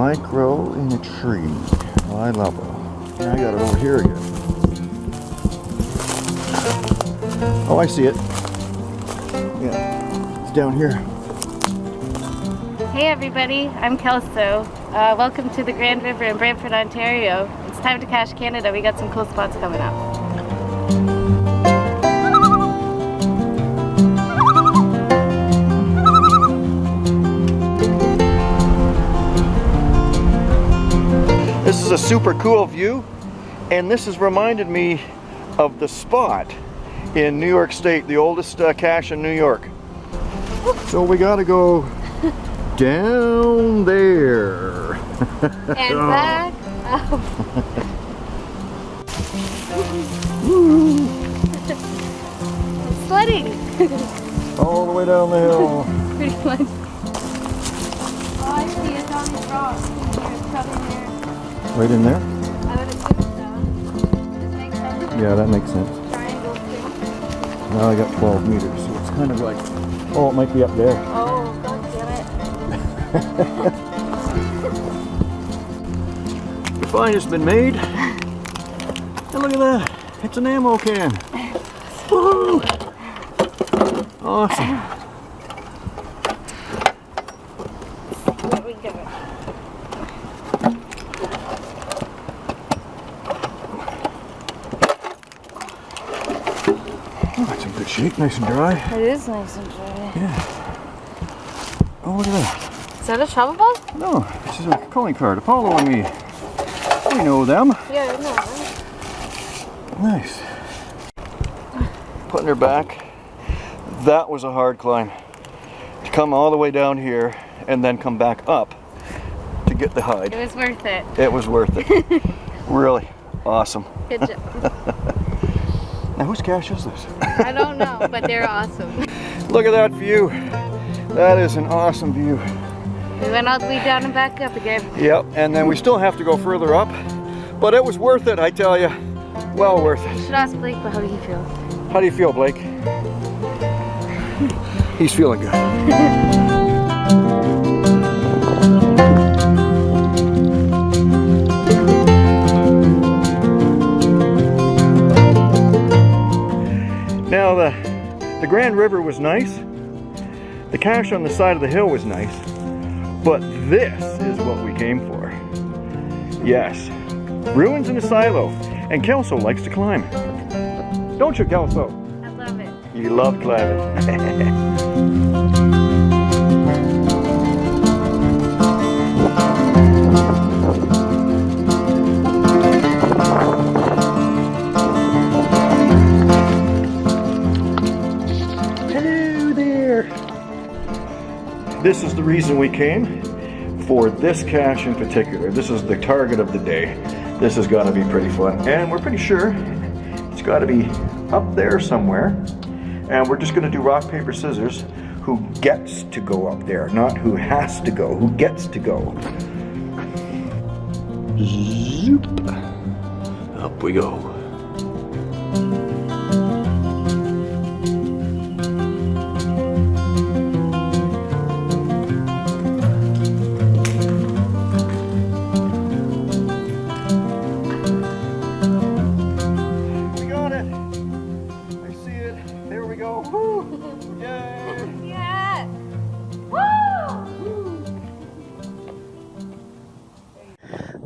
Micro in a tree. I love it. I got it over here again. Oh, I see it. Yeah, it's down here. Hey everybody, I'm Kelso. Uh, welcome to the Grand River in Brantford, Ontario. It's time to cache Canada. We got some cool spots coming up. Is a super cool view and this has reminded me of the spot in New York State, the oldest uh, cache in New York. So we gotta go down there. And back up. Sledding! All the way down the hill. Pretty much. Oh, I see it's on these rocks. It's probably there. Right in there? I would assume so. Does it make sense? Yeah, that makes sense. Now I got 12 meters, so it's kind of like, oh, it might be up there. Oh, god damn it. The find has been made. And look at that. It's an ammo can. Woohoo! Awesome. There we go. It's in good shape, nice and dry. It is nice and dry. Yeah. Oh, look at that. Is that a shovel bug? No, this is a calling card. Apollo and me. We know them. Yeah, I know. right? Nice. Putting her back. That was a hard climb. To come all the way down here and then come back up to get the hide. It was worth it. It was worth it. really awesome. Good job. Now whose cache is this? I don't know, but they're awesome. Look at that view. That is an awesome view. We went all the way down and back up again. Yep, and then we still have to go further up, but it was worth it, I tell you. Well worth it. You should ask Blake, but how do you feel? How do you feel, Blake? He's feeling good. Grand River was nice. The cache on the side of the hill was nice. But this is what we came for. Yes, ruins in a silo. And Kelso likes to climb. Don't you, Kelso? I love it. You love climbing. This is the reason we came for this cache in particular. This is the target of the day. This got to be pretty fun. And we're pretty sure it's got to be up there somewhere. And we're just going to do rock, paper, scissors. Who gets to go up there, not who has to go, who gets to go. Zoop. Up we go.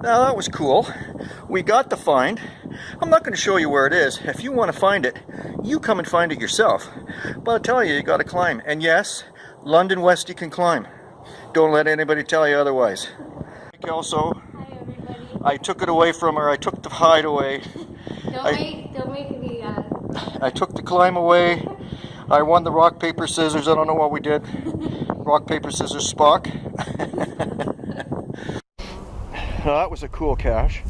Now that was cool. We got the find. I'm not going to show you where it is. If you want to find it, you come and find it yourself. But I'll tell you, you got to climb. And yes, London Westy can climb. Don't let anybody tell you otherwise. Also, Hi everybody. I took it away from her. I took the hide away. Don't I- make, don't make me, uh, I took the climb away. I won the rock, paper, scissors. I don't know what we did. Rock, paper, scissors, Spock. Now, that was a cool cache.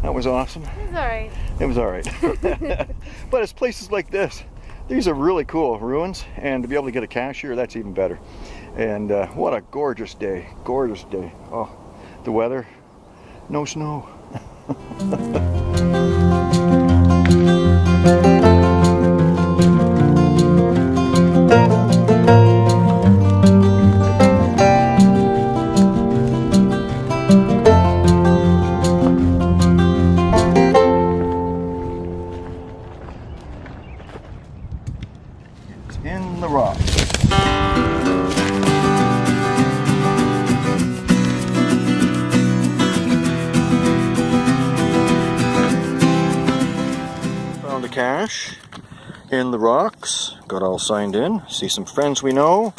That was awesome. It was alright. It was all right. but it's places like this. These are really cool ruins, and to be able to get a cache here, that's even better. And uh, what a gorgeous day. Gorgeous day. Oh, the weather, no snow. in the rock. Found a cache in the rocks, got all signed in, see some friends we know,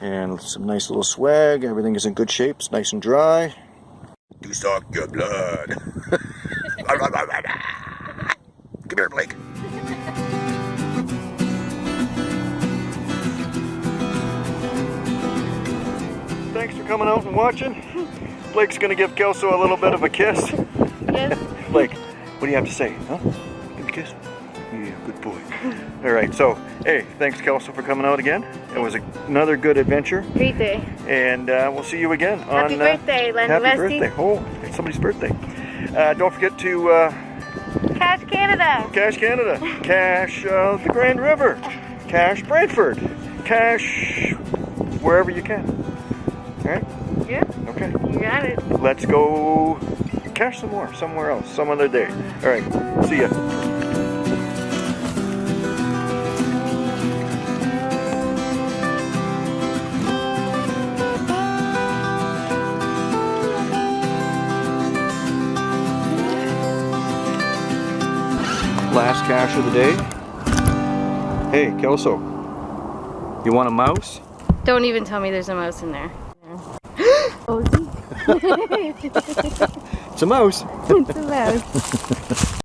and some nice little swag, everything is in good shape, it's nice and dry. Do suck your blood. watching. Blake's gonna give Kelso a little bit of a kiss. Yes. Blake, what do you have to say? Huh? Give a kiss? Yeah, good boy. All right, so, hey, thanks Kelso for coming out again. It was a, another good adventure, Great day. and uh, we'll see you again on Happy on... birthday, Len Happy birthday. Oh, it's somebody's birthday. Uh, don't forget to uh, Cache Canada. Cache Canada, Cache uh, the Grand River, Cache Brantford, Cache wherever you can. All right? Yeah, Okay. you got it. Let's go catch some more somewhere else, some other day. All right. See ya. Last cache of the day. Hey, Kelso. You want a mouse? Don't even tell me there's a mouse in there. Oh, It's a mouse. it's a mouse.